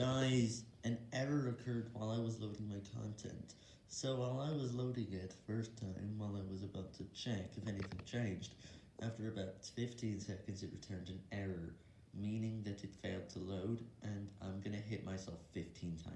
Guys, an error occurred while I was loading my content. So while I was loading it first time, while I was about to check if anything changed, after about 15 seconds it returned an error, meaning that it failed to load, and I'm gonna hit myself 15 times.